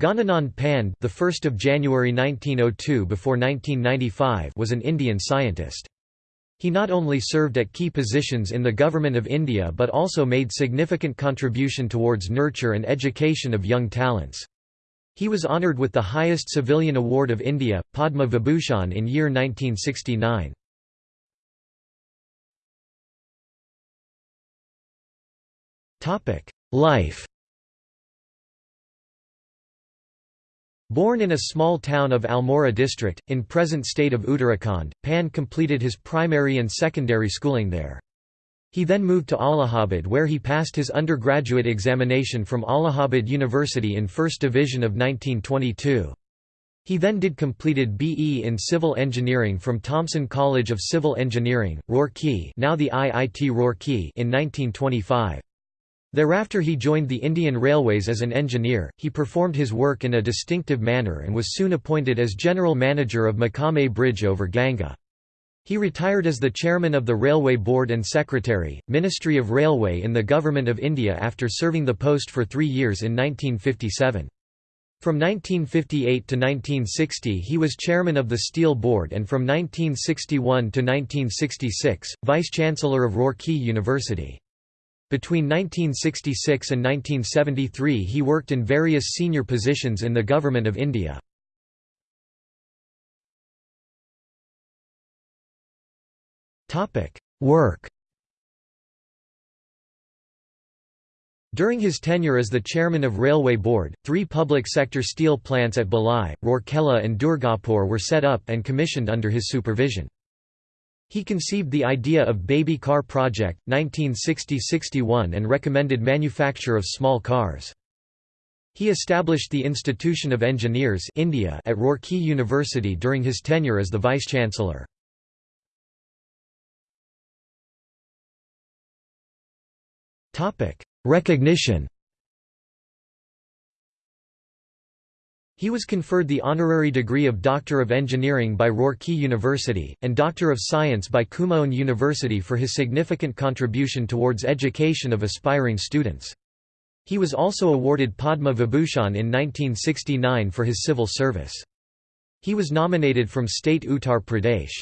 Ghananand Pande, the 1st of January 1902 before 1995, was an Indian scientist. He not only served at key positions in the government of India but also made significant contribution towards nurture and education of young talents. He was honoured with the highest civilian award of India, Padma Vibhushan in year 1969. Life Born in a small town of Almora district, in present state of Uttarakhand, Pan completed his primary and secondary schooling there. He then moved to Allahabad where he passed his undergraduate examination from Allahabad University in First Division of 1922. He then did completed BE in Civil Engineering from Thomason College of Civil Engineering, Roorkee now the IIT Roorkee in 1925. Thereafter he joined the Indian Railways as an engineer. He performed his work in a distinctive manner and was soon appointed as general manager of Mokama Bridge over Ganga. He retired as the chairman of the Railway Board and secretary, Ministry of Railway in the Government of India after serving the post for three years in 1957. From 1958 to 1960 he was chairman of the Steel Board and from 1961 to 1966, vice-chancellor of Roorkee University. Between 1966 and 1973 he worked in various senior positions in the Government of India. Work During his tenure as the chairman of Railway Board, three public sector steel plants at Bhilai, Rourkela and Durgapur were set up and commissioned under his supervision. He conceived the idea of Baby Car Project, 1960–61 and recommended manufacture of small cars. He established the Institution of Engineers India at Roorkee University during his tenure as the Vice-Chancellor. Recognition He was conferred the honorary degree of Doctor of Engineering by Roorkee University, and Doctor of Science by Kumaon University for his significant contribution towards education of aspiring students. He was also awarded Padma Vibhushan in 1969 for his civil service. He was nominated from state Uttar Pradesh.